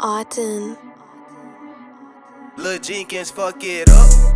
Autumn. Lil Jenkins, fuck it up.